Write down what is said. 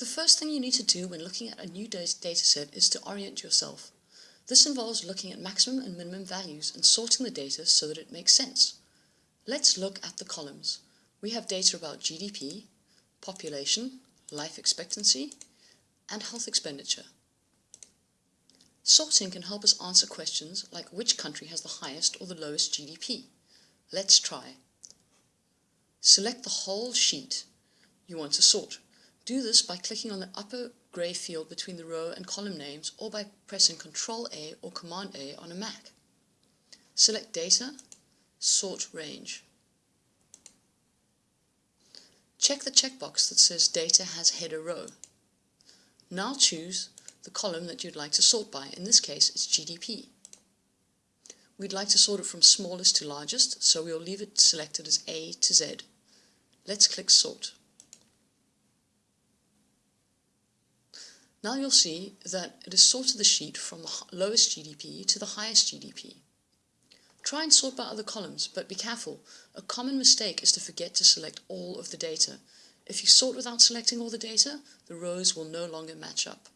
The first thing you need to do when looking at a new dataset is to orient yourself. This involves looking at maximum and minimum values and sorting the data so that it makes sense. Let's look at the columns. We have data about GDP, population, life expectancy, and health expenditure. Sorting can help us answer questions like which country has the highest or the lowest GDP. Let's try. Select the whole sheet you want to sort. Do this by clicking on the upper grey field between the row and column names or by pressing Ctrl A or Command A on a Mac. Select Data, Sort Range. Check the checkbox that says Data has header row. Now choose the column that you'd like to sort by. In this case, it's GDP. We'd like to sort it from smallest to largest, so we'll leave it selected as A to Z. Let's click Sort. Now you'll see that it has sorted the sheet from the lowest GDP to the highest GDP. Try and sort by other columns, but be careful. A common mistake is to forget to select all of the data. If you sort without selecting all the data, the rows will no longer match up.